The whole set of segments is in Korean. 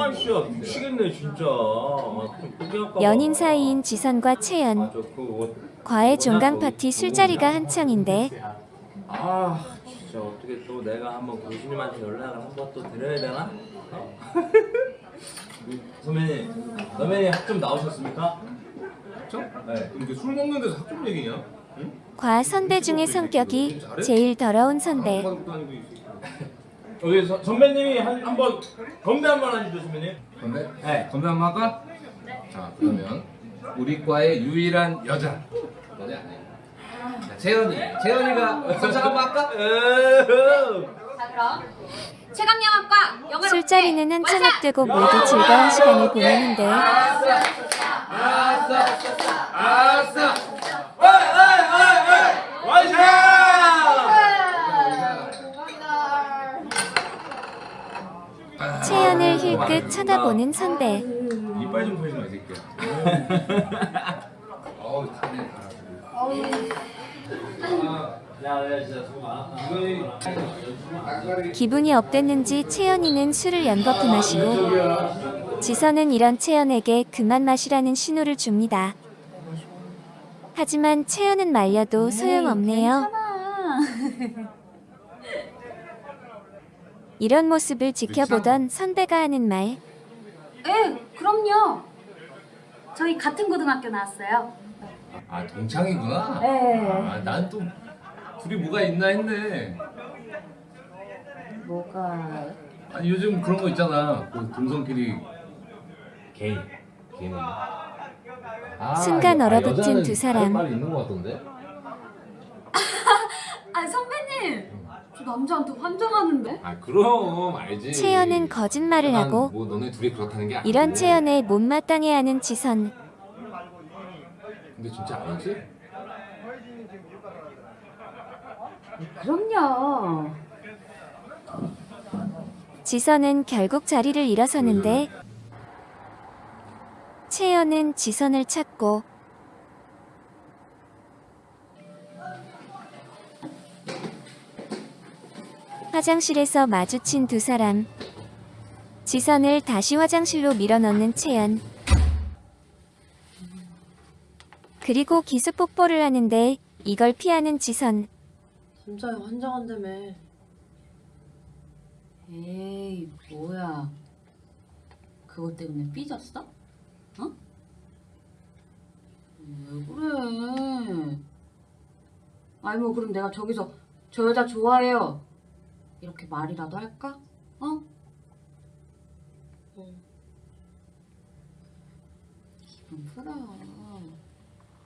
아 진짜 미치겠네 진짜. 아. 연인 사이인 지선과 채연. 아, 저 그거 과외 종강 파티 술자리가 한창인데 아 진짜 어떻게 또 내가 한번 교수님한테 연락을 한번 또 드려야 되나? 어? 선배님, 선배님 학점 나오셨습니까? 학점? 네. 이게 술 먹는 데서 학점 얘기냐? 응? 과 선배 중의 성격이 제일 더러운 선배. 뭐. 여기 서, 선배님이 한, 한번 건배 한 번 하시죠 선배님. 건배? 네. 건배 한 번 할까? 자 그러면 우리 과의 유일한 여자 너네 아니야 자, 채연이 채연이가 선착 한번 할까? 자 그럼 체감영화과 영화로 술자리는 한참 앞두고 모두 즐거운 시간을 보내는데 아싸 아싸 어이 어이 어이 어이 와이샤! 힐끗 쳐다보는 선배. 이빨 좀 마, 이 새끼야. 어우 다네 많았다. 기분이 업됐는지 채연이는 술을 연거푸 마시고 지선은 이런 채연에게 그만 마시라는 신호를 줍니다. 하지만 채연은 말려도 소용없네요. 이런 모습을 지켜보던 선배가 하는 말. 네 그럼요 저희 같은 고등학교 나왔어요 아 동창이구나 네 아 난 또 둘이 뭐가 있나 했네 뭐가 아니 요즘 그런 거 있잖아 그 동성끼리 게이. 게이. 아, 순간 아, 얼어붙은 두 사람. 말이 있는 것 같던데 아 선배님 저 남자한테 환장하는데? 아 그럼 알지. 채연은 거짓말을 난 하고 뭐 너네 둘이 그렇다는 게 아니고. 이런 채연에 못마땅해하는 지선. 근데 진짜 아니지? 그럼요. 지선은 결국 자리를 일어서는데 채연은 지선을 찾고 화장실에서 마주친 두 사람. 지선을 다시 화장실로 밀어넣는 채연. 그리고 기습 뽀뽀를 하는데 이걸 피하는 지선. 진짜야 환장한다며 에이 뭐야. 그것 때문에 삐졌어? 어? 왜 그래? 아니 뭐 그럼 내가 저기서 저 여자 좋아해요 이렇게 말이라도 할까? 어? 응. 기분 풀어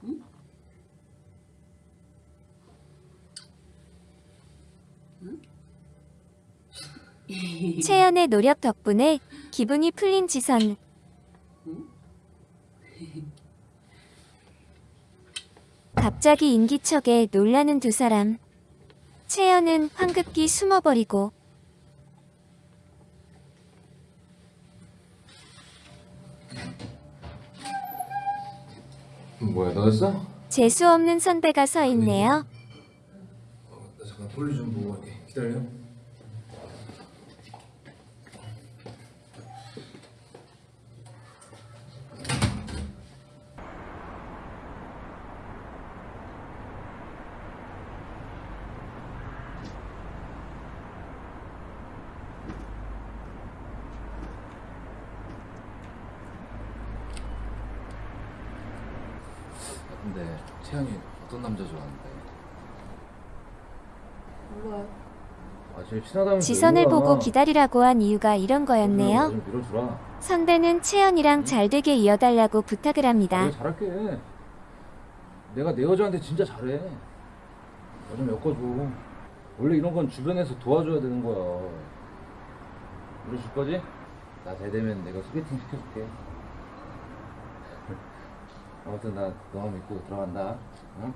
응? 채연의 노력 덕분에 기분이 풀린 지선. 갑자기 인기척에 놀라는 두 사람. 채연은 황급히 숨어버리고 뭐야 너였어? 재수 없는 선배가 서 있네요. 어, 나 잠깐 볼일 좀 보고 갈게 기다려 근데 채영이 어떤 남자 좋아하는데? 몰라요 아 제일 친하다면서 지선을 보고 기다리라고 한 이유가 이런 거였네요. 선배는 채연이랑 잘 되게 이어달라고 부탁을 합니다. 내가 잘할게. 내가 내 여자한테 진짜 잘해. 나좀 엮어줘. 원래 이런 건 주변에서 도와줘야 되는 거야. 밀어줄 거지? 나 대되면 내가 소개팅 시켜줄게. 아무튼 나 너만 믿고 들어간다. 응?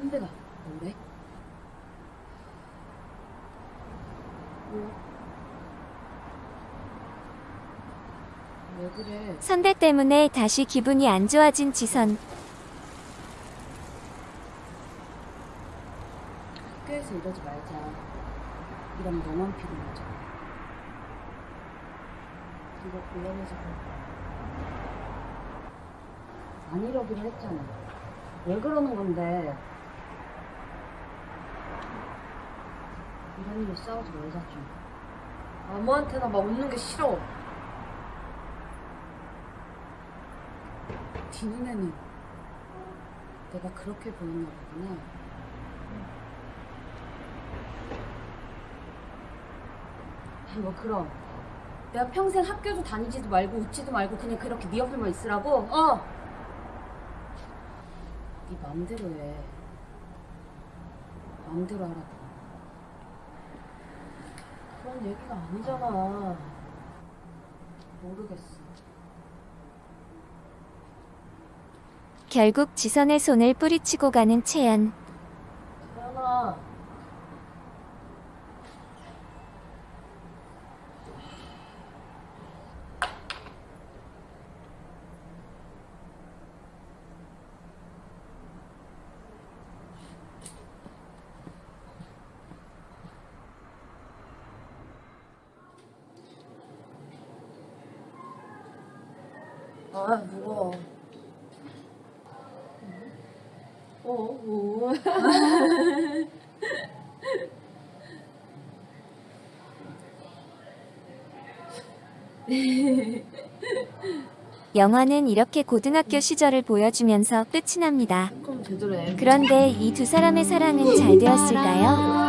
선배가 뭐래? 왜 그래? 선배 때문에 다시 기분이 안 좋아진 지선. 여기서 이러지 말자. 이러면 너만 피곤하죠. 이거 골라내자. 안 이러기로 했잖아. 왜 그러는 건데? 이런 일로 싸우지 말자 좀. 아무한테나 막 웃는 게 싫어. 네 눈에는 내가 그렇게 보였나 보구나. 아, 뭐 그럼 내가 평생 학교도 다니지도 말고 웃지도 말고 그냥 그렇게 네 옆에만 있으라고? 어. 네 맘대로 해. 맘대로 하라고. 그런 얘기가 아니잖아. 모르겠어. 결국 지선의 손을 뿌리치고 가는 채연. 태연아. 아, 무거워. 어, 뭐. 영화는 이렇게 고등학교 시절을 보여주면서 끝이 납니다. 그런데 이 두 사람의 사랑은 잘 되었을까요?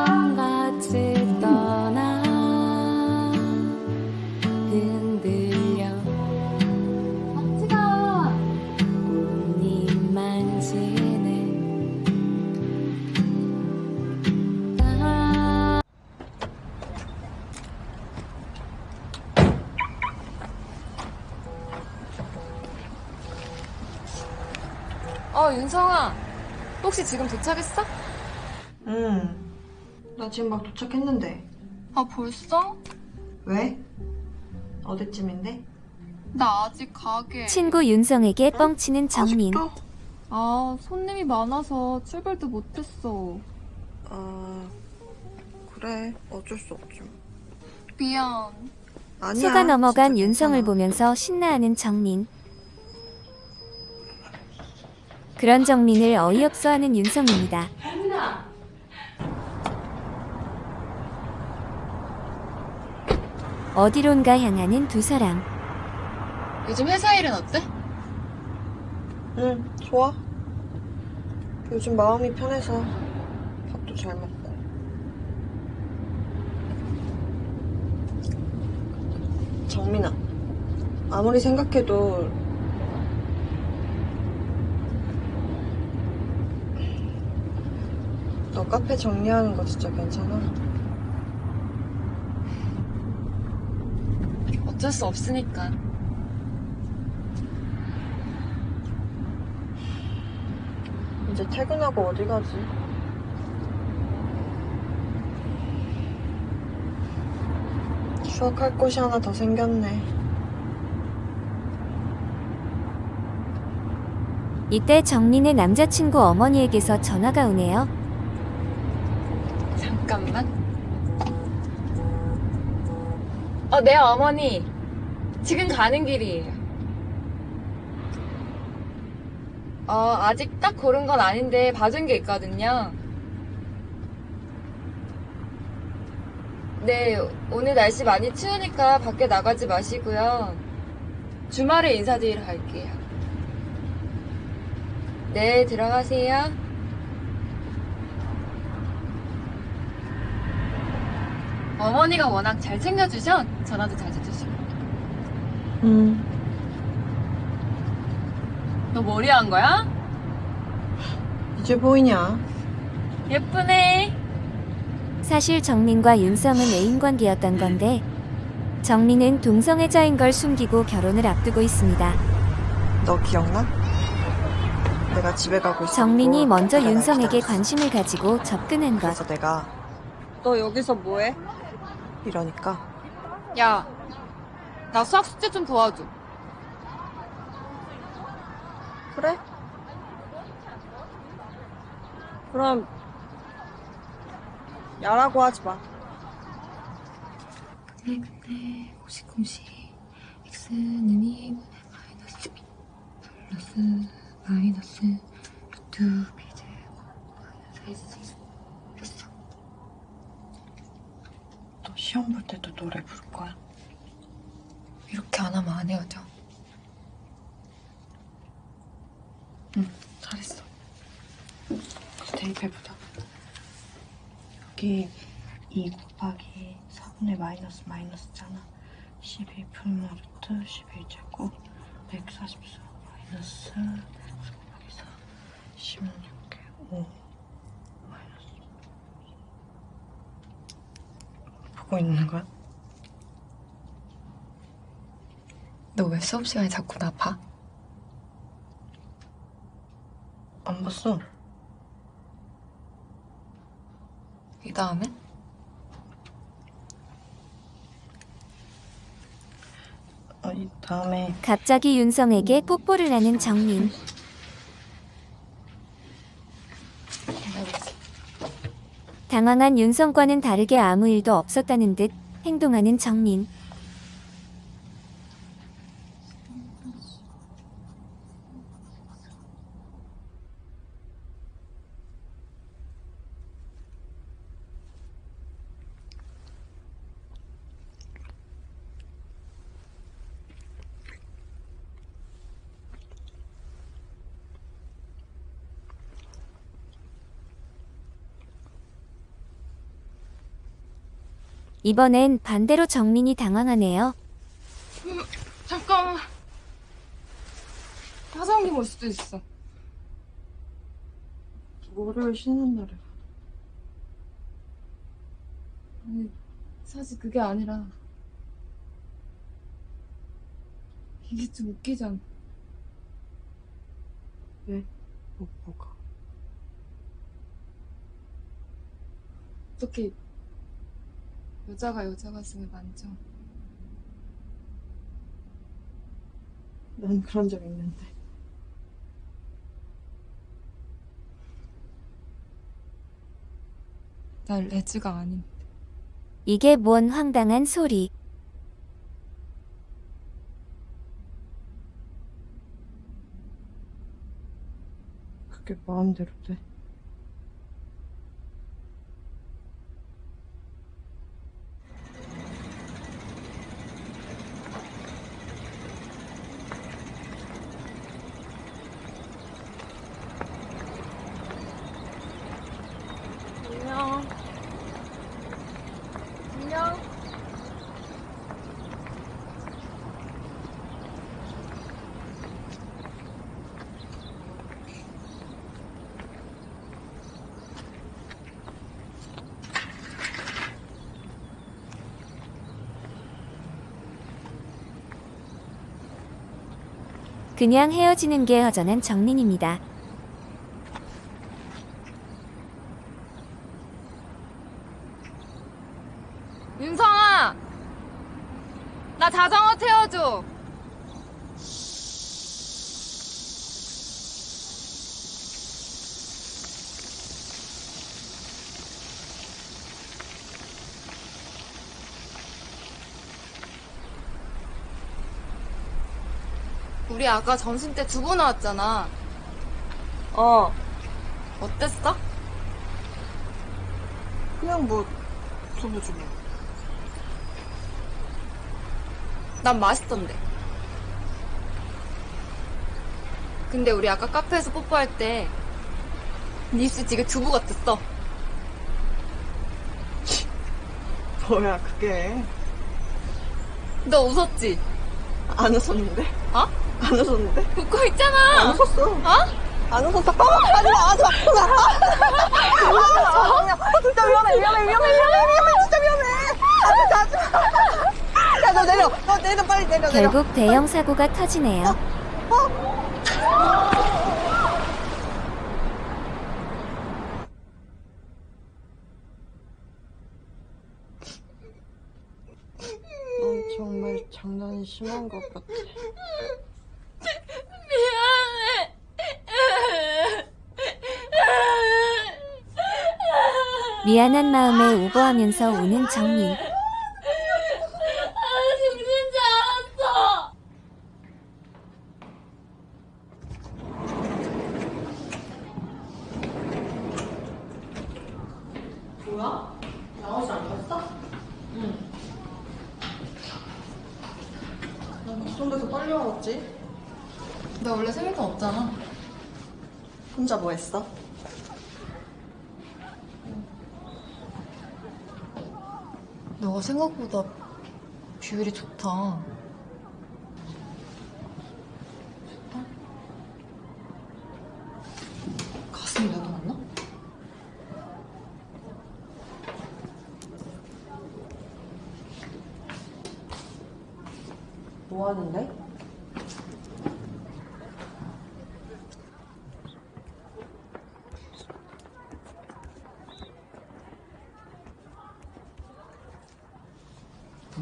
어, 윤성아. 혹시 지금 도착했어? 응. 나 지금 막 도착했는데. 아, 벌써? 왜? 어디쯤인데? 나 아직 가게. 친구 윤성에게 뻥치는 정민. 아직도? 아, 손님이 많아서 출발도 못했어. 아, 그래. 어쩔 수 없지. 뭐. 미안. 아니야. 속아 넘어간 윤성을 괜찮아. 보면서 신나하는 정민. 그런 정민을 어이없어 하는 윤성입니다. 어디론가 향하는 두 사람. 요즘 회사 일은 어때? 응, 좋아. 요즘 마음이 편해서 밥도 잘 먹고. 정민아, 아무리 생각해도 카페 정리하는 거 진짜 괜찮아? 어쩔 수 없으니까. 이제 퇴근하고 어디 가지? 추억할 곳이 하나 더 생겼네. 이때 정민의 남자친구 어머니에게서 전화가 오네요. 잠깐만. 어, 네, 어머니. 지금 가는 길이에요. 어, 아직 딱 고른 건 아닌데 봐준 게 있거든요. 네, 오늘 날씨 많이 추우니까 밖에 나가지 마시고요. 주말에 인사드리러 갈게요. 네, 들어가세요. 어머니가 워낙 잘 챙겨주셔 전화도 자주 주시고. 응. 너 머리 한 거야? 이제 보이냐? 예쁘네. 사실 정민과 윤성은 애인 관계였던 건데 정민은 동성애자인 걸 숨기고 결혼을 앞두고 있습니다. 너 기억나? 내가 집에 가고 있었고 정민이 먼저 윤성에게. 관심을 가지고 접근한 것. 그래서 내가 너 여기서 뭐해? 이러니까 야, 나 수학 숙제 좀 도와줘. 그래? 그럼 야라고 하지 마. 근데 근데 공식 x는 2분의 마이너스 b 플러스 마이너스 루트 b 제곱 마이너스 s 됐어 너 시험 볼 때도 노래 부를 거야? 이렇게 안 하면 안 헤어져 잘했어. 대입해보자. 여기 2 곱하기 4분의 마이너스 마이너스잖아. 12 풀마 루트 11제곱 144 마이너스 4 곱하기 4 16개 5 마이너스 보고 있는 거야? 너 왜 수업 시간에 자꾸 나 봐? 안 봤어. 이 다음에? 어, 이 다음에 갑자기 윤성에게 뽀뽀를 하는 정민. 당황한 윤성과는 다르게 아무 일도 없었다는 듯 행동하는 정민. 이번엔 반대로 정민이 당황하네요. 잠깐만 화장님 올 수도 있어 월요일 쉬는 날에 아니 사실 그게 아니라 이게 좀 웃기잖아 뭐, 뭐가? 어떻게 여자가 여자 가슴을 만져 난 그런 적 있는데. 날 레즈가 아닌 이게 뭔 황당한 소리. 그게 마음대로 돼. 안녕 안녕 그냥 헤어지는 게 허전한 정민입니다. 윤성아 나 자전거 태워줘 우리 아까 점심 때 두부 나왔잖아 어, 어땠어? 그냥 뭐, 두부 주고. 난 맛있던데. 근데 우리 아까 카페에서 뽀뽀할 때, 네 입술 되게 두부 같았어. 뭐야, 그게. 너 웃었지? 안 웃었는데? 어? 안 웃었는데? 웃고 안 있잖아! 웃었어. 어? 안 웃었어. 어, 하지 마, 하지 마. 하지 마. 하지 마. 어, 진짜 위험해, 위험해, 위험해, 위험해, 위험해. 진짜 위험해. 하지 마, 하지 마. 야, 너 내려. 너 내려, 빨리 내려, 내려. 결국 대형 사고가 터지네요. 넌 정말 장난이 심한 것 같아. 미안한 마음에 오버하면서 우는 정민. 난 걱정돼서 빨리 와봤지. 나 원래 생일도 없잖아. 혼자 뭐 했어? 생각보다 비율이 좋다. 가슴이 나도않나 뭐 하는데?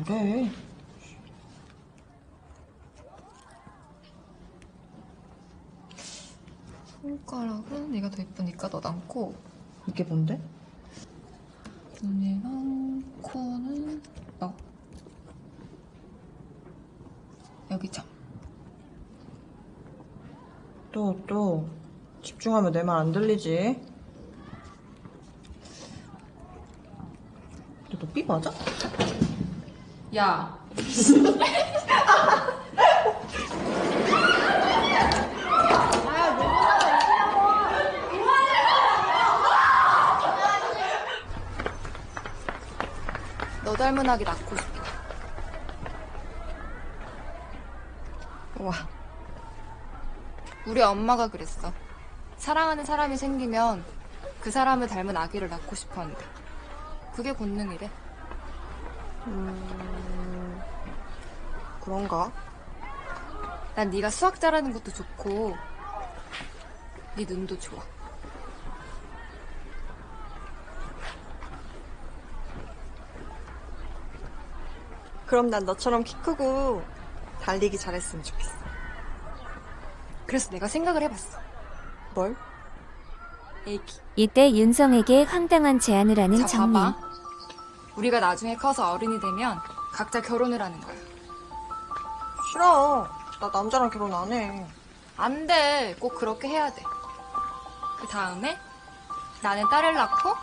그래. 손가락은 네가 더 예쁘니까 너 남고 이게 뭔데? 눈이랑 코는 너. 여기 점. 또, 또. 집중하면 내 말 안 들리지? 근데 너 삐 맞아? 야. 너 닮은 아기 낳고 싶다. 와. 우리 엄마가 그랬어. 사랑하는 사람이 생기면 그 사람을 닮은 아기를 낳고 싶어 한다. 그게 본능이래. 음, 그런가? 난 네가 수학 잘하는 것도 좋고 네 눈도 좋아. 그럼 난 너처럼 키 크고 달리기 잘했으면 좋겠어. 그래서 내가 생각을 해봤어. 뭘? 애기. 이때 윤성에게 황당한 제안을 하는. 봐봐. 우리가 나중에 커서 어른이 되면 각자 결혼을 하는 거야. 싫어. 나 남자랑 결혼 안 해. 안 돼. 꼭 그렇게 해야 돼. 그 다음에 나는 딸을 낳고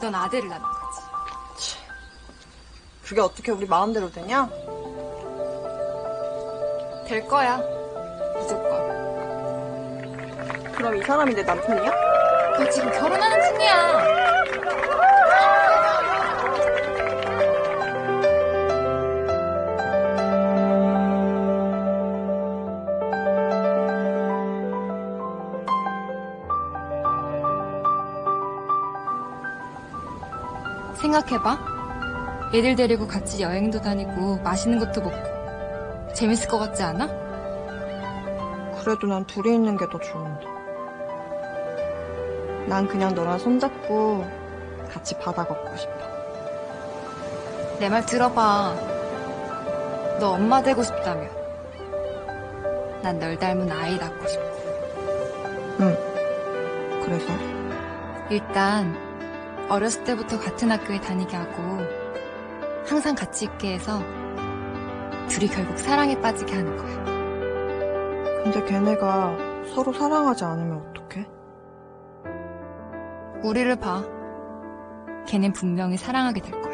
넌 아들을 낳는. 그게 어떻게 우리 마음대로 되냐? 될 거야. 무조건. 그럼 이 사람이 내 남편이야? 너 지금 결혼하는 중이야. 생각해봐. 애들 데리고 같이 여행도 다니고 맛있는 것도 먹고 재밌을 것 같지 않아? 그래도 난 둘이 있는 게 더 좋은데. 난 그냥 너랑 손잡고 같이 바다 걷고 싶어. 내 말 들어봐. 너 엄마 되고 싶다며. 난 널 닮은 아이 낳고 싶어. 응. 그래서? 일단 어렸을 때부터 같은 학교에 다니게 하고 항상 같이 있게 해서 둘이 결국 사랑에 빠지게 하는 거야. 근데 걔네가 서로 사랑하지 않으면 어떡해? 우리를 봐. 걔넨 분명히 사랑하게 될 거야.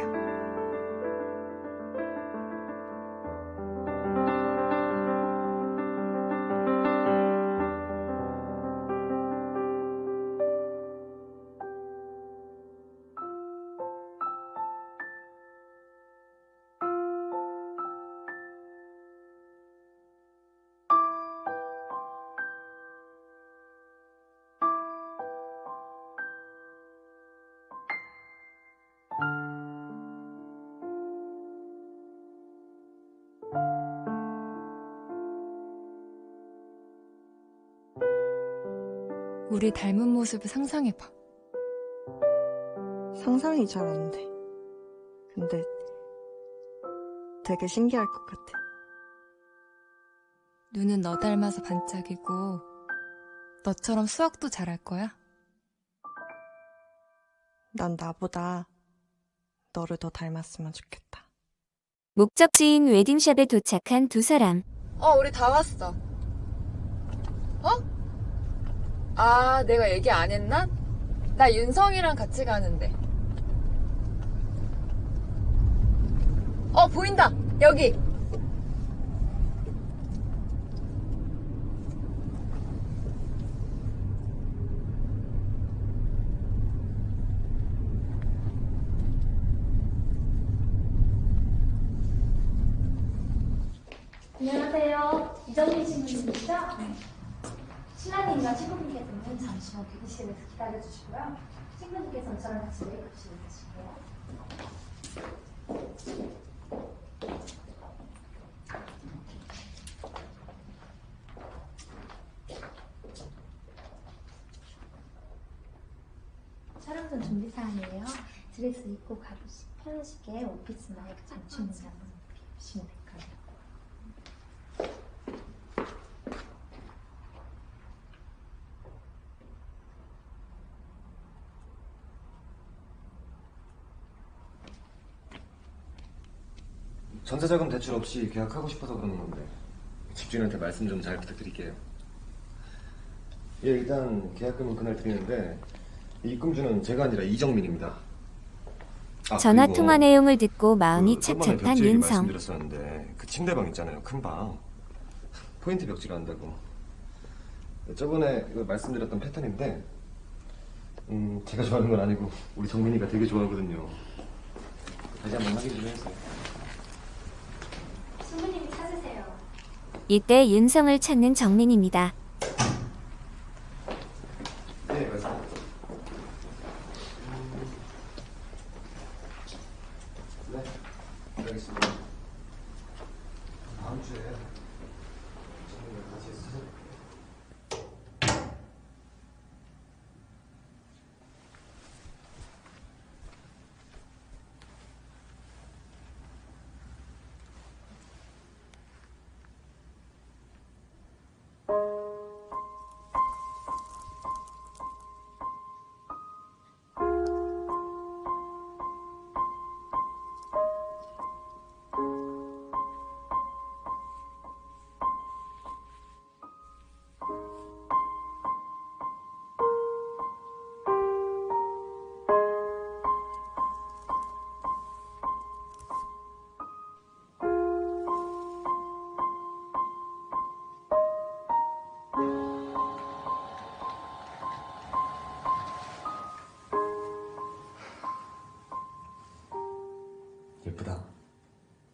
우리 닮은 모습을 상상해봐. 상상이 잘 안 돼. 근데 되게 신기할 것 같아. 눈은 너 닮아서 반짝이고 너처럼 수학도 잘할 거야. 난 나보다 너를 더 닮았으면 좋겠다. 목적지인 웨딩샵에 도착한 두 사람. 어, 우리 다 왔어. 어? 아, 내가 얘기 안 했나? 나 윤성이랑 같이 가는데. 어, 보인다! 여기! 안녕하세요. 이정민 신부님이시죠? 신랑님과 신부님께서는 잠시만 대기실에서 기다려주시고요. 신부님께서는 저랑 같이 메이크업실에 가실게요. 촬영 전 준비 사항이에요. 드레스 입고 가보시 편하시게 오피스 마이크 한번 보시면 될 거예요. 전세자금 대출 없이 계약하고 싶어서 그러는 건데 집주인한테 말씀 좀 잘 부탁드릴게요. 예, 일단 계약금은 그날 드리는데 입금주는 제가 아니라 이정민입니다. 아, 전화 통화 내용을 듣고 마음이 그 착착한 윤성. 말씀드렸었는데 그 침대방 있잖아요, 큰 방. 포인트 벽지를 한다고. 저번에 그 말씀드렸던 패턴인데, 음, 제가 좋아하는 건 아니고 우리 정민이가 되게 좋아하거든요. 다시 한번 확인 좀 해주세요. 신부님이 찾으세요. 이때 윤성을 찾는 정민입니다. 예쁘다.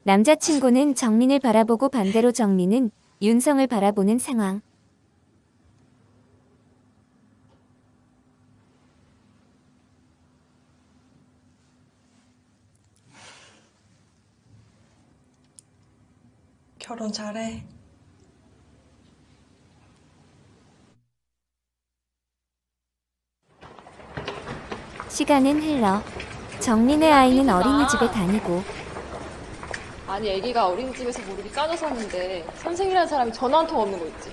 남자친구는 정민을 바라보고 반대로 정민은 윤성을 바라보는 상황. 결혼 잘해. 시간은 흘러 정민의 아이는 어린이집에 다니고 아니, 애기가 어린이집에서 모르게 까져서 왔는데 선생이라는 사람이 전화 한 통 없는 거 있지?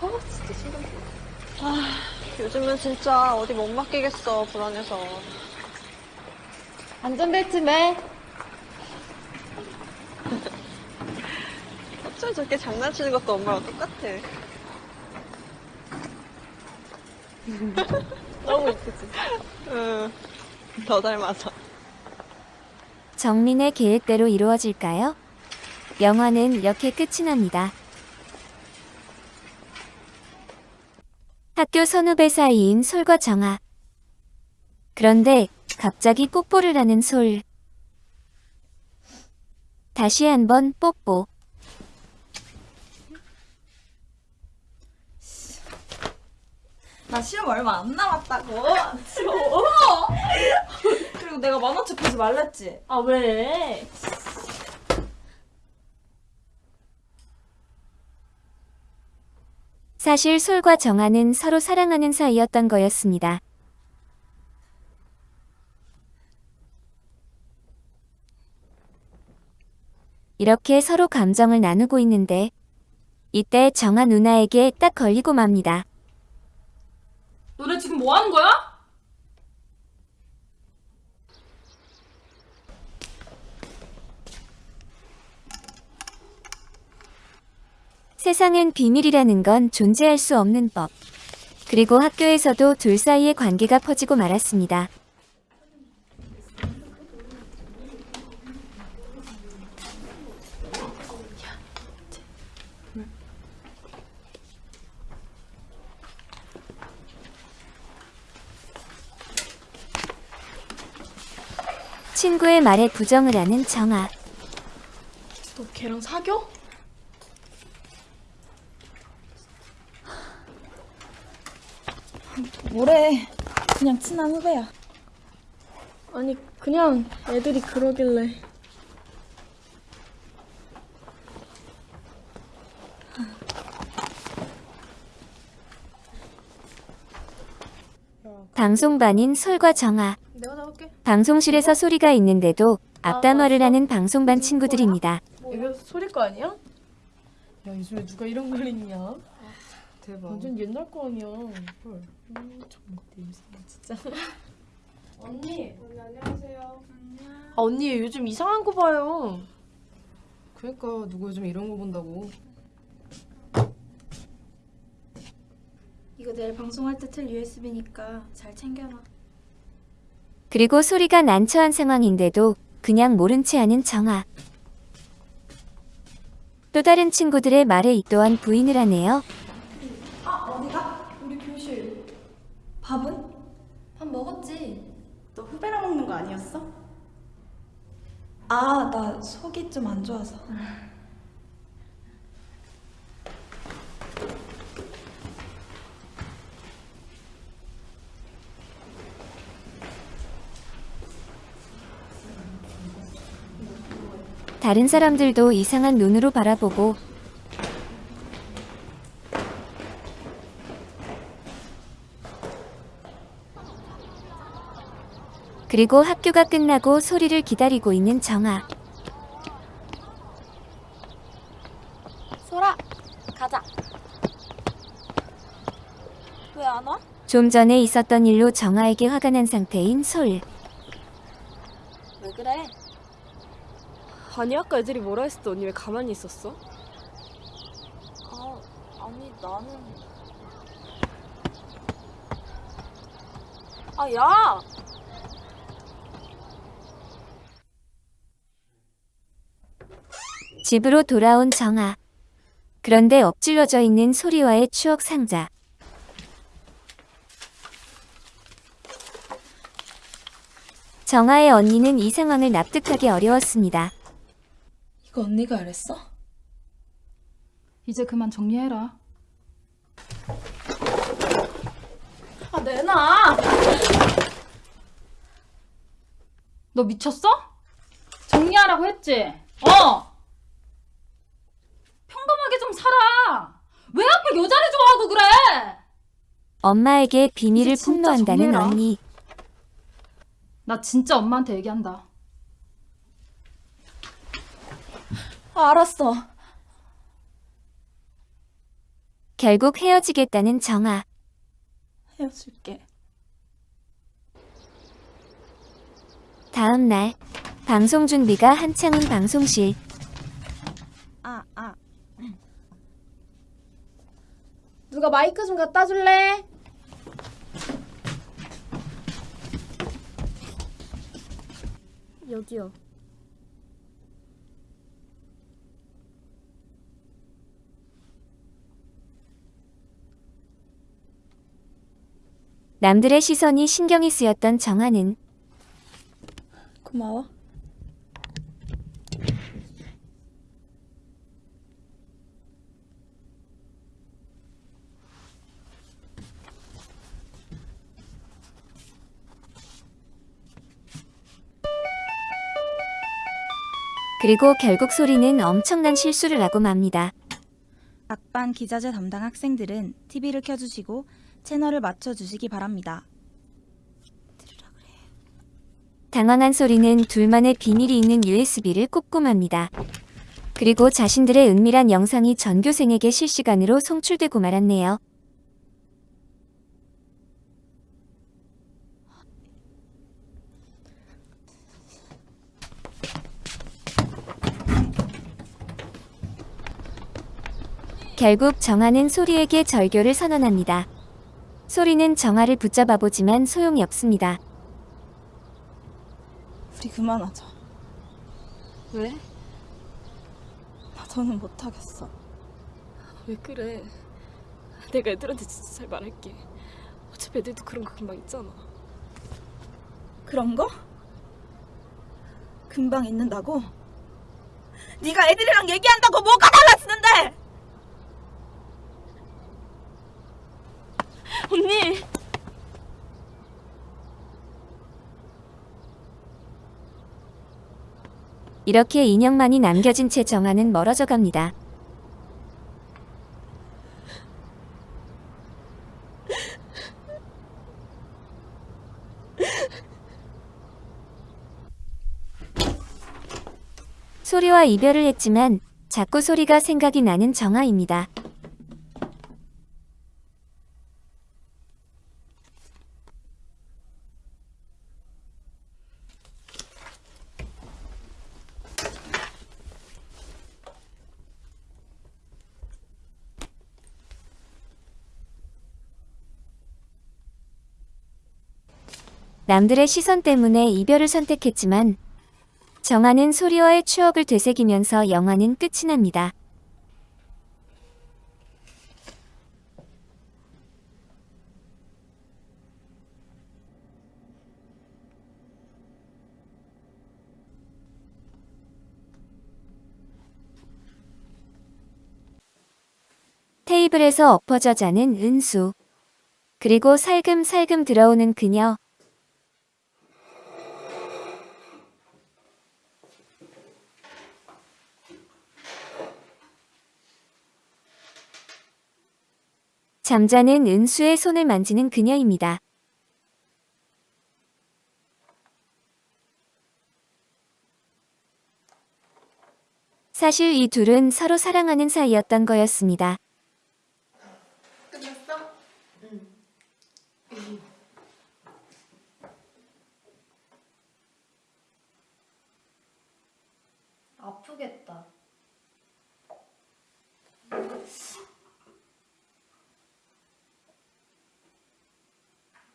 아, 진짜 신경 쓰여. 요즘은 진짜 어디 못 맡기겠어, 불안해서. 안전벨트 매. 어쩜 저렇게 장난치는 것도 엄마랑 똑같아. 너무 이쁘지? 응, 더 닮아서. 정민의 계획대로 이루어질까요? 영화는 이렇게 끝이 납니다. 학교 선후배 사이인 솔과 정아. 그런데 갑자기 뽀뽀를 하는 솔. 다시 한번 뽀뽀. 나 시험 얼마 안 남았다고. 그리고 내가 만원치 보지 말랬지. 아 왜? 사실 솔과 정아는 서로 사랑하는 사이였던 거였습니다. 이렇게 서로 감정을 나누고 있는데 이때 정아 누나에게 딱 걸리고 맙니다. 너네 지금 뭐 하는 거야? 세상엔 비밀이라는 건 존재할 수 없는 법. 그리고 학교에서도 둘 사이의 관계가 퍼지고 말았습니다. 친구의 말에 부정을 하는 정아. 너 걔랑 사겨? 뭐래? 그냥 친한 후배야. 아니 그냥 애들이 그러길래. 방송반인 솔과 정아. 내가 잡을게. 방송실에서 소리가 있는데도 앞담화를 하는 방송반 친구들입니다. 이거 소리 거 아니야? 야 요즘에 누가 이런 걸 읽냐? 대박. 완전 옛날 거 아니야. 헐. 음, 정말 냄새 진짜. 언니. 언니 안녕하세요. 아 언니 요즘 이상한 거 봐요. 그러니까 누가 요즘 이런 거 본다고. 이거 내일 방송할 때 틀 USB니까 잘 챙겨놔. 그리고 소리가 난처한 상황인데도 그냥 모른 채 하는 정아. 또 다른 친구들의 말에 이 또한 부인을 하네요. 아 어디가? 우리 교실. 밥은? 밥 먹었지. 너 후배랑 먹는 거 아니었어? 아 나 속이 좀 안 좋아서. 다른 사람들도 이상한 눈으로 바라보고 그리고 학교가 끝나고 소리를 기다리고 있는 정아. 소라 가자. 왜 안 와? 좀 전에 있었던 일로 정아에게 화가 난 상태인 솔. 왜 그래? 아니 아까 애들이 뭐라 했을 때 언니 왜 가만히 있었어? 아 아니 나는. 아 야. 집으로 돌아온 정아. 그런데 엎질러져 있는 소리와의 추억 상자. 정아의 언니는 이 상황을 납득하기 어려웠습니다. 이거 언니가 그랬어? 이제 그만 정리해라. 아 내놔. 너 미쳤어? 정리하라고 했지? 어! 평범하게 좀 살아! 왜 하필 여자를 좋아하고 그래! 엄마에게 비밀을 이제 진짜 폭로한다는 정리해라. 언니. 나 진짜 엄마한테 얘기한다. 아, 알았어. 결국 헤어지겠다는 정아. 헤어질게. 다음 날 방송 준비가 한창인 방송실. 아 아. 누가 마이크 좀 갖다 줄래? 여기요. 남들의 시선이 신경이 쓰였던 정아는 고마워. 그리고 결국 소리는 엄청난 실수를 하고 맙니다. 악반 기자재 담당 학생들은 TV를 켜주시고 채널을 맞춰주시기 바랍니다. 당황한 소리는 둘만의 비밀이 있는 USB를 꼽고 맙니다. 그리고 자신들의 은밀한 영상이 전교생에게 실시간으로 송출되고 말았네요. 결국 정아는 소리에게 절교를 선언합니다. 소리는 정아를 붙잡아 보지만 소용이 없습니다. 우리 그만하자. 왜? 나 더는 못하겠어. 왜 그래? 내가 애들한테 진짜 잘 말할게. 어차피 애들도 그런 거 금방 있잖아. 그런 거? 금방 잊는다고? 네가 애들이랑 얘기한다고 뭐가 달라지는데? 언니! 이렇게 인형만이 남겨진 채 정아는 멀어져 갑니다. 소리와 이별을 했지만 자꾸 소리가 생각이 나는 정아입니다. 남들의 시선 때문에 이별을 선택했지만 정아는 소리와의 추억을 되새기면서 영화는 끝이 납니다. 테이블에서 엎어져 자는 은수. 그리고 살금살금 들어오는 그녀. 잠자는 은수의 손을 만지는 그녀입니다. 사실 이 둘은 서로 사랑하는 사이였던 거였습니다. 끝났어? 응. 아프겠다.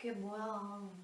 그게 뭐야?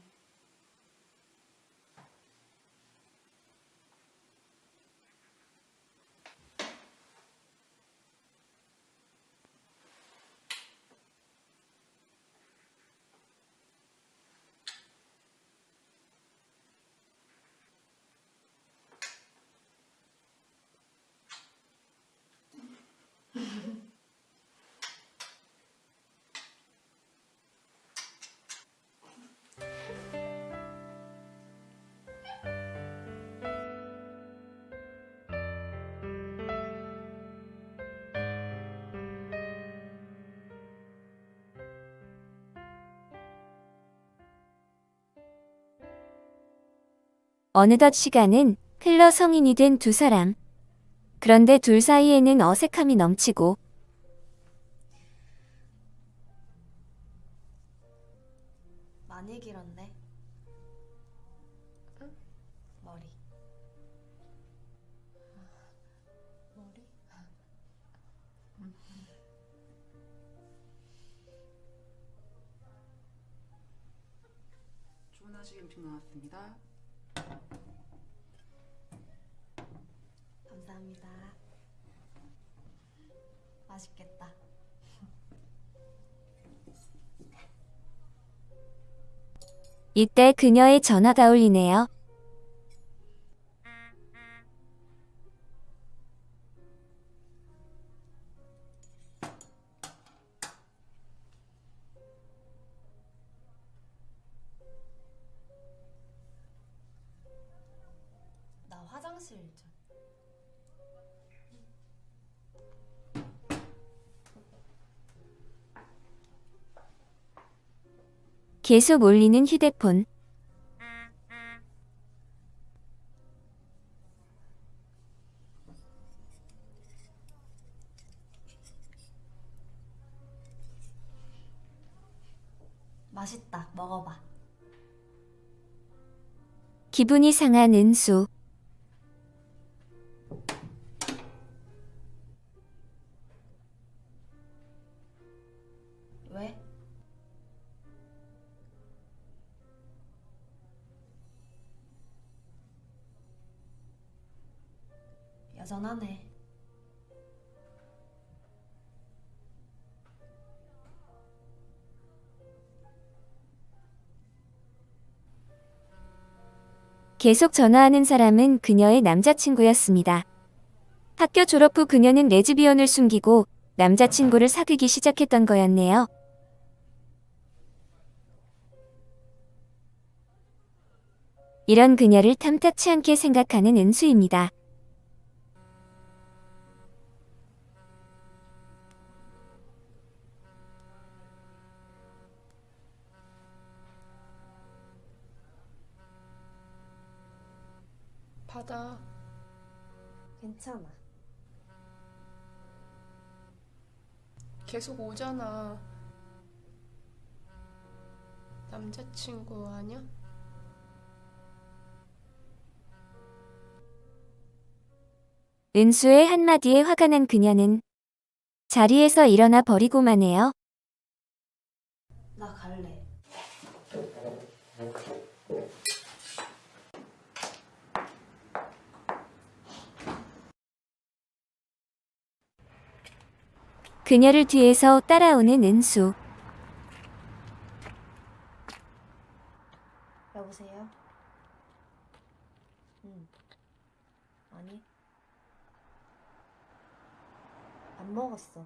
어느덧 시간은 흘러 성인이 된 두 사람. 그런데 둘 사이에는 어색함이 넘치고 많이 길었네. 응? 머리. 머리? 주문하신 음식 나왔습니다. 이때 그녀의 전화가 울리네요. 계속 울리는 휴대폰. 맛있다. 먹어봐. 기분이 상한 은수. 계속 전화하는 사람은 그녀의 남자친구였습니다. 학교 졸업 후 그녀는 레즈비언을 숨기고 남자친구를 사귀기 시작했던 거였네요. 이런 그녀를 탐탁치 않게 생각하는 은수입니다. 받아. 괜찮아. 계속 오잖아. 남자친구 아니야? 은수의 한마디에 화가 난 그녀는 자리에서 일어나 버리고만 해요. 나 갈래. 그녀를 뒤에서 따라오는 은수. 여보세요? 응. 아니. 안 먹었어.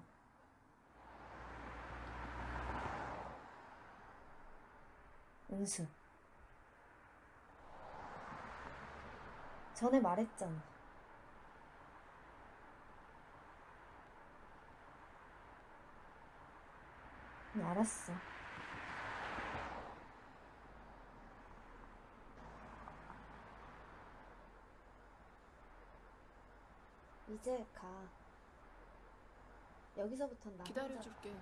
은수. 전에 말했잖아. 알았어. 이제 가. 여기서부턴 나 혼자- 기다려줄게.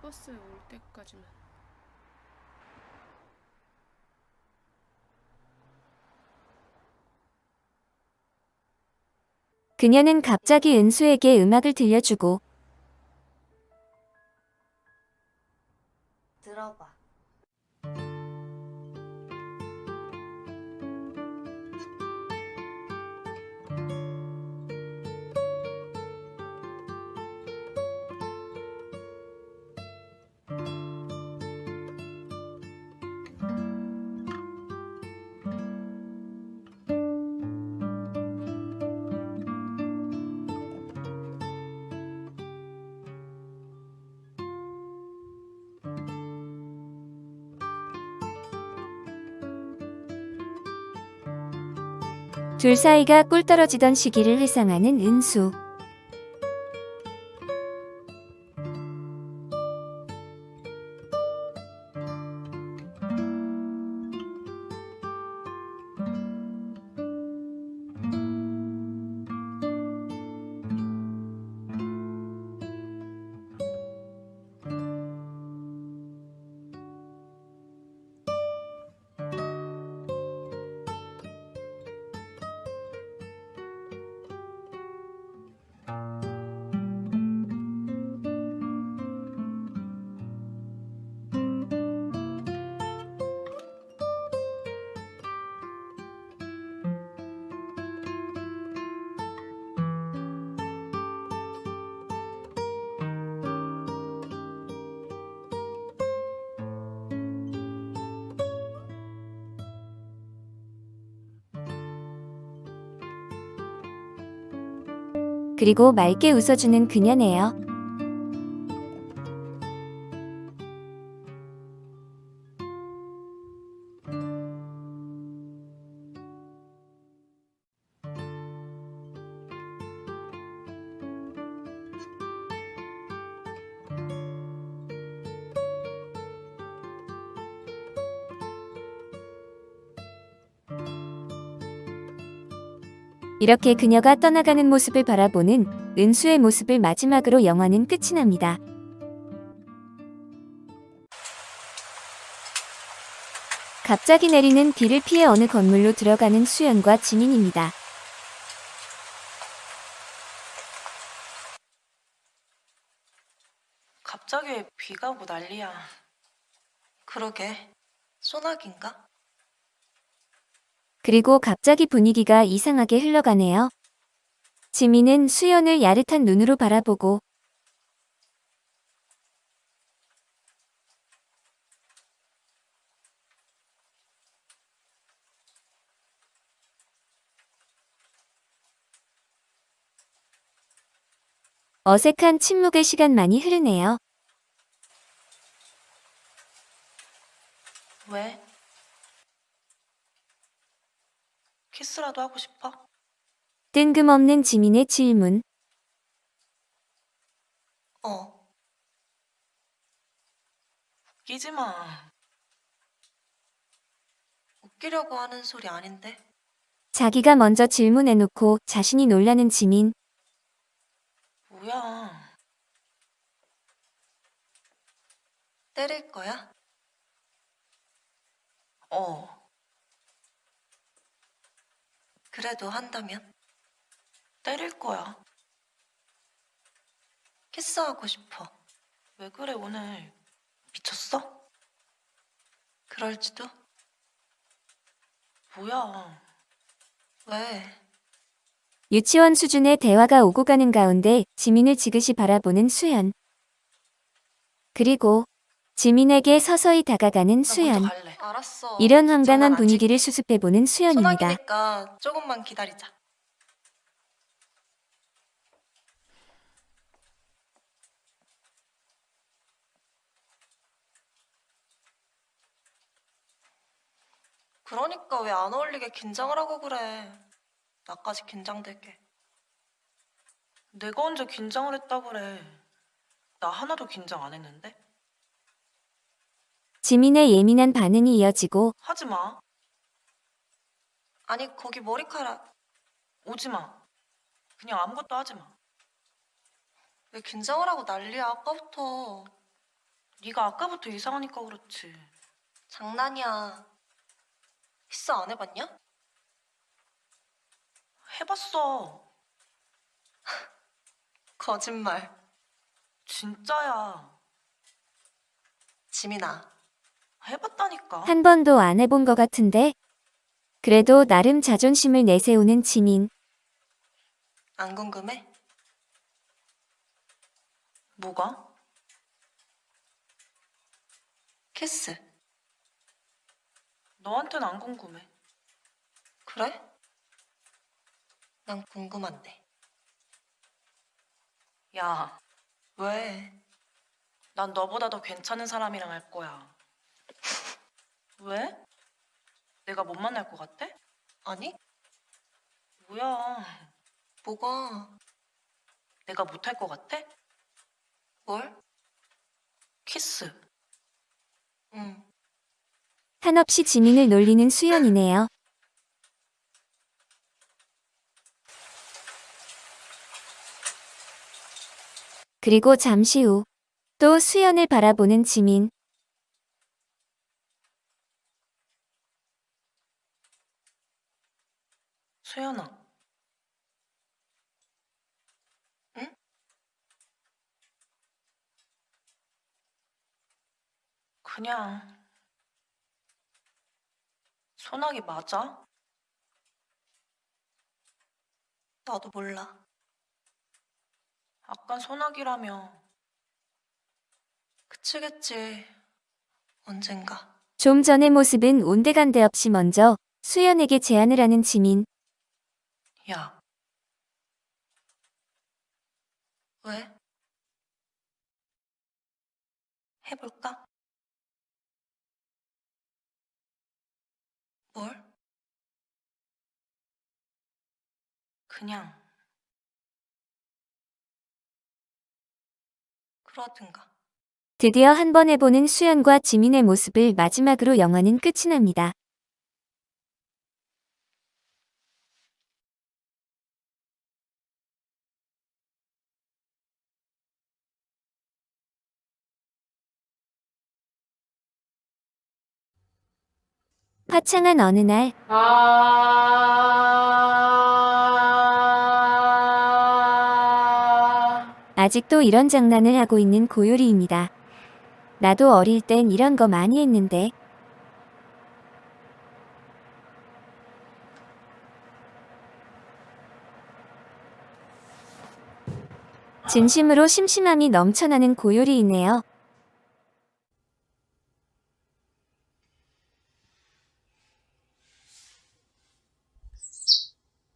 버스 올 때까지만. 그녀는 갑자기 은수에게 음악을 들려주고 들어봐. 둘 사이가 꿀 떨어지던 시기를 회상하는 은수. 그리고 맑게 웃어주는 그녀네요. 이렇게 그녀가 떠나가는 모습을 바라보는 은수의 모습을 마지막으로 영화는 끝이 납니다. 갑자기 내리는 비를 피해 어느 건물로 들어가는 수연과 지민입니다. 갑자기 왜 비가 오고 난리야. 그러게. 소나기인가? 그리고 갑자기 분위기가 이상하게 흘러가네요. 지민은 수연을 야릇한 눈으로 바라보고 어색한 침묵의 시간만이 흐르네요. 왜? 키스라도 하고 싶어? 뜬금없는 지민의 질문. 어. 웃기지 마. 웃기려고 하는 소리 아닌데. 자기가 먼저 질문해놓고 자신이 놀라는 지민. 뭐야. 때릴 거야? 어. 그래도 한다면? 때릴 거야. 키스하고 싶어. 왜 그래, 오늘? 미쳤어? 그럴지도? 뭐야. 왜? 유치원 수준의 대화가 오고 가는 가운데 지민을 지그시 바라보는 수연. 그리고 지민에게 서서히 다가가는 수연. 알았어. 이런 황당한 분위기를 수습해보는 수연입니다. 소나기니까 조금만 기다리자. 그러니까 왜 안 어울리게 긴장을 하고 그래. 나까지 긴장되게. 내가 언제 긴장을 했다 그래. 나 하나도 긴장 안 했는데. 지민의 예민한 반응이 이어지고 하지 마. 아니 거기 머리카락 오지 마. 그냥 아무것도 하지 마. 왜 긴장을 하고 난리야 아까부터. 네가 아까부터 이상하니까 그렇지. 장난이야. 키스 안 해봤냐? 해봤어. 거짓말. 진짜야. 지민아. 해봤다니까. 한 번도 안 해본 것 같은데. 그래도 나름 자존심을 내세우는 지민. 안 궁금해? 뭐가? 키스. 너한텐 안 궁금해. 그래? 난 궁금한데. 야. 왜? 난 너보다 더 괜찮은 사람이랑 할 거야. 왜? 내가 못 만날 것 같아? 아니. 뭐야. 뭐가? 내가 못할 것 같아? 뭘? 키스. 응. 한없이 지민을 놀리는 수연이네요. 그리고 잠시 후 또 수연을 바라보는 지민. 수연아. 응? 그냥 소나기 맞아? 나도 몰라. 아까 소나기라며. 그치겠지. 언젠가. 좀 전의 모습은 온데간데 없이 먼저 수연에게 제안을 하는 지민. 야. 왜? 해볼까? 뭘? 그냥. 그러든가. 드디어 한 번 해보는 수연과 지민의 모습을 마지막으로 영화는 끝이 납니다. 화창한 어느 날 아직도 이런 장난을 하고 있는 고요리입니다. 나도 어릴 땐 이런 거 많이 했는데 진심으로 심심함이 넘쳐나는 고요리이네요.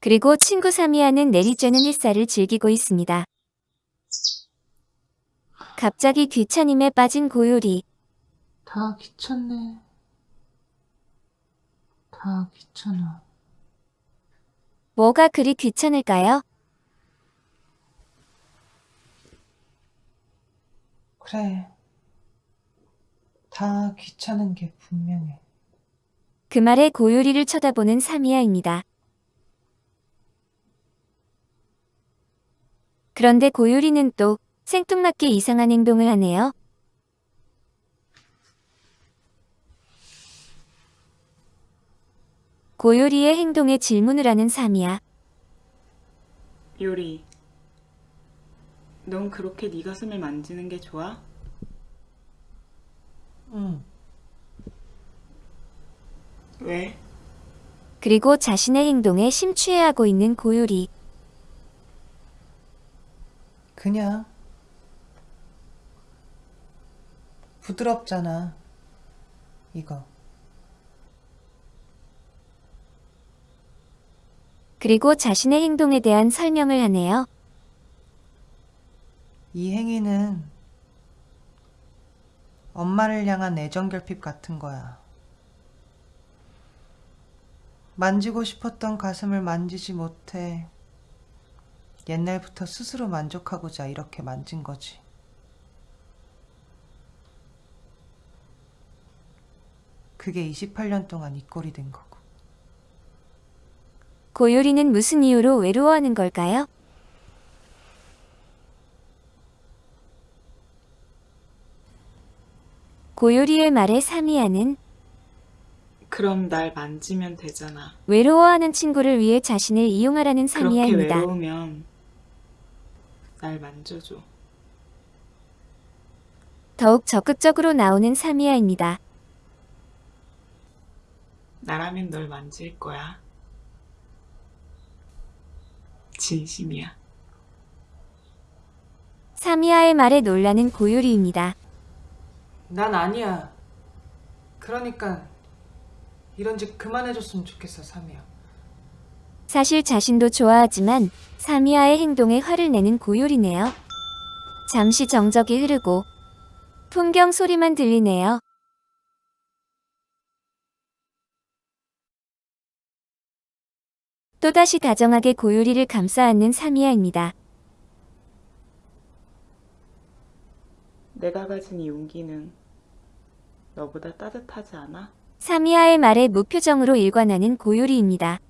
그리고 친구 사미야는 내리쬐는 햇살을 즐기고 있습니다. 갑자기 귀차님에 빠진 고요리. 다 귀찮네. 다 귀찮아. 뭐가 그리 귀찮을까요? 그래. 다 귀찮은 게 분명해. 그 말에 고요리를 쳐다보는 사미야입니다. 그런데 고요리는 또 생뚱맞게 이상한 행동을 하네요. 고요리의 행동에 질문을 하는 사미야. 요리, 넌 그렇게 네 가슴을 만지는 게 좋아? 응. 왜? 그리고 자신의 행동에 심취해하고 있는 고요리. 그냥. 부드럽잖아. 이거. 그리고 자신의 행동에 대한 설명을 하네요. 이 행위는 엄마를 향한 애정 결핍 같은 거야. 만지고 싶었던 가슴을 만지지 못해 옛날부터 스스로 만족하고자 이렇게 만진 거지. 그게 28년 동안 이 꼴이 된 거고. 고요리는 무슨 이유로 외로워하는 걸까요? 고요리의 말에 사미야는 그럼 날 만지면 되잖아. 외로워하는 친구를 위해 자신을 이용하라는 그렇게 사미야입니다. 외로우면 날 만져줘. 더욱 적극적으로 나오는 사미야입니다. 나라면 널 만질 거야. 진심이야. 사미야의 말에 놀라는 고요리입니다. 난 아니야. 그러니까 이런 짓 그만해줬으면 좋겠어, 사미야. 사실 자신도 좋아하지만 사미야의 행동에 화를 내는 고요리네요. 잠시 정적이 흐르고 풍경 소리만 들리네요. 또다시 다정하게 고요리를 감싸 안는 사미야입니다. 내가 가진 이 용기는 너보다 따뜻하지 않아? 사미야의 말에 무표정으로 일관하는 고요리입니다.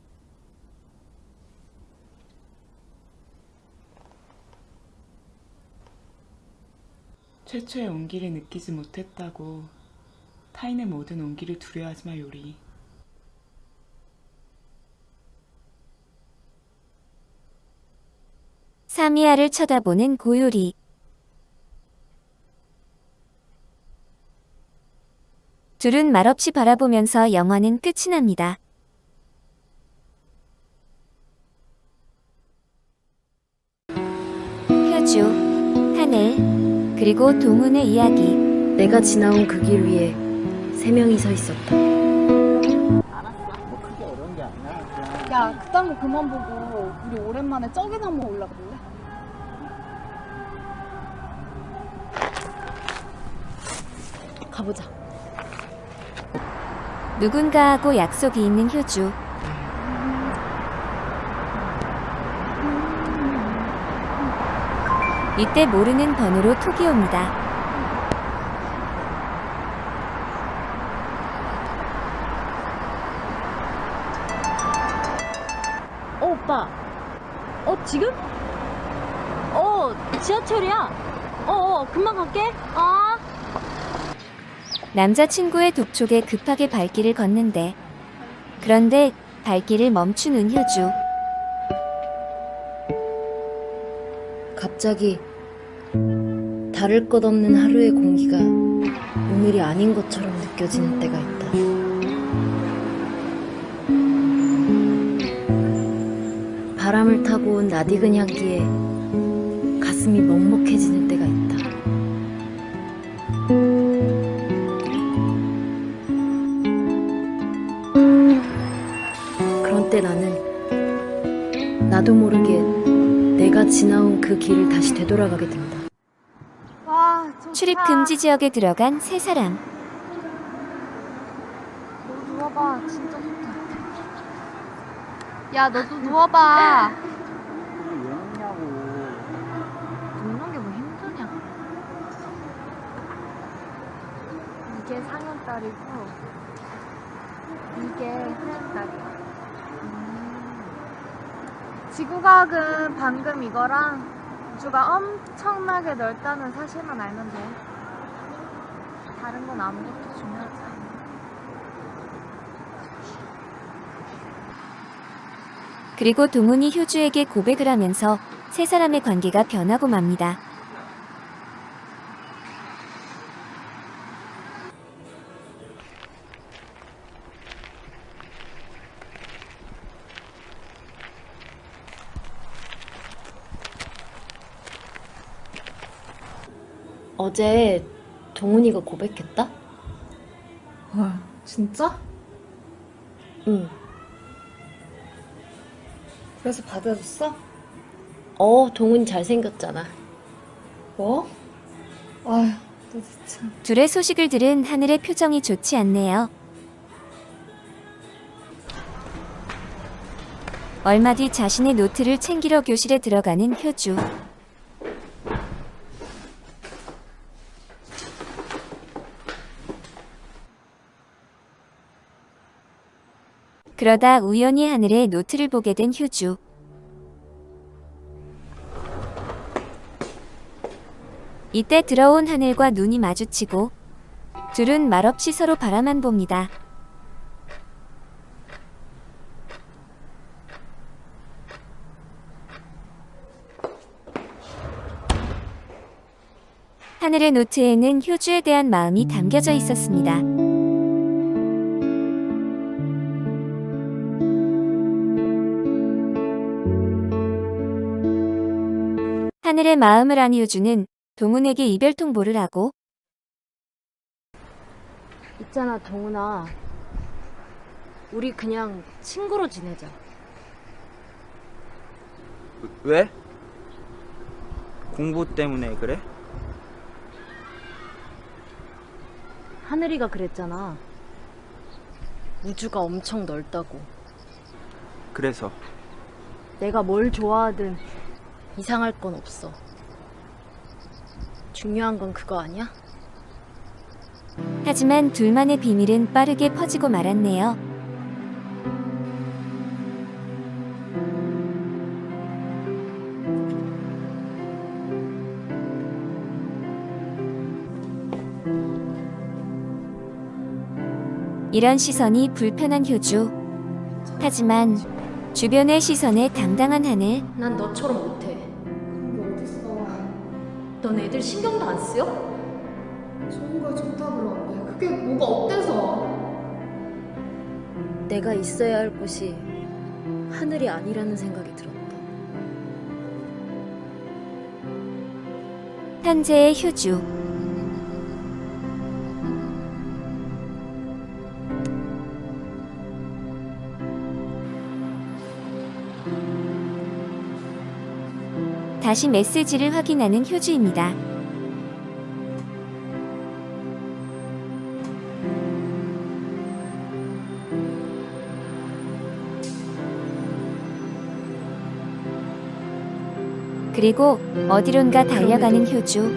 최초의 온기를 느끼지 못했다고 타인의 모든 온기를 두려워하지 마 요리. 사미야를 쳐다보는 고요리. 둘은 말없이 바라보면서 영화는 끝이 납니다. 효주, 하늘, 그리고 동훈의 이야기. 내가 지나온 그 길 위에 세 명이 서 있었다. 야, 그딴 거 그만 보고 우리 오랜만에 저기나 한번 올라가 볼래? 가보자. 누군가하고 약속이 있는 효주. 이때 모르는 번호로 톡이 옵니다. 어, 오빠. 어, 지금? 어, 지하철이야. 어, 어, 금방 갈게. 아. 남자친구의 독촉에 급하게 발길을 걷는데 그런데 발길을 멈춘 은효주. 갑자기 다를 것 없는 하루의 공기가 오늘이 아닌 것처럼 느껴지는 때가 있다. 바람을 타고 온 낯익은 향기에 가슴 가슴이 먹먹해지는 때가 있다. 그런 때 나는 나도 모르게 내가 지나온 그 길을 다시 되돌아가게 된다. 출입 금지 지역에 들어간 세 사람. 너 누워봐. 진짜 좋다. 야, 너도 누워봐. 뭐. 이게 상현딸이고, 이게 하현딸이야. 음. 지구과학은 방금 이거랑 우 주가 엄청나게 넓다는 사실만 알면 돼. 다른 건 아무것도 중요하지 않아. 그리고 동훈이 효주에게 고백을 하면서 세 사람의 관계가 변하고 맙니다. 어제 동훈이가 고백했다? 헐, 진짜? 응. 그래서 받아줬어? 어, 동훈이 잘생겼잖아. 뭐? 아휴, 너 진짜. 둘의 소식을 들은 하늘의 표정이 좋지 않네요. 얼마 뒤 자신의 노트를 챙기러 교실에 들어가는 효주. 그러다 우연히 하늘의 노트를 보게 된 효주. 이때 들어온 하늘과 눈이 마주치고 둘은 말없이 서로 바라만 봅니다. 하늘의 노트에는 효주에 대한 마음이 담겨져 있었습니다. 하늘의 마음을 안 효주는 동훈에게 이별 통보를 하고 있잖아, 동훈아. 우리 그냥 친구로 지내자. 왜? 공부 때문에 그래? 하늘이가 그랬잖아. 우주가 엄청 넓다고. 그래서 내가 뭘 좋아하든 이상할 건 없어. 중요한 건 그거 아니야? 하지만 둘만의 비밀은 빠르게 퍼지고 말았네요. 이런 시선이 불편한 효주. 하지만 주변의 시선에 당당한 하늘. 난 너처럼 못해. 넌 애들 신경도 안 쓰여? 좋은 걸 좋다 그러는데 그게 뭐가 어때서? 내가 있어야 할 곳이 하늘이 아니라는 생각이 들었다. 현재의 효주. 다시 메시지를 확인하는 효주입니다. 그리고 어디론가 달려가는 효주.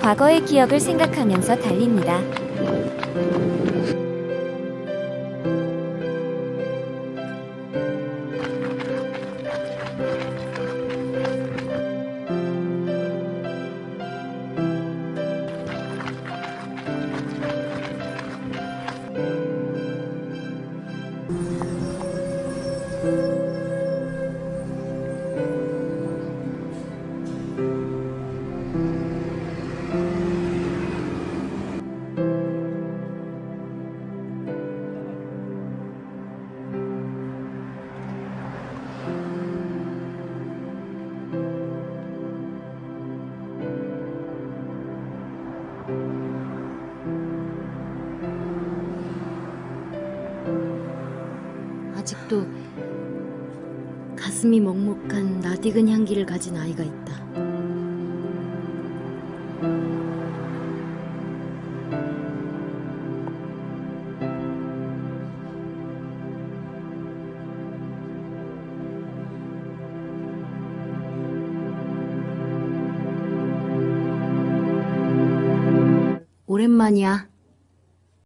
과거의 기억을 생각하면서 달립니다. 가진 아이가 있다. 오랜만이야.